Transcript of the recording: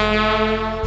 Música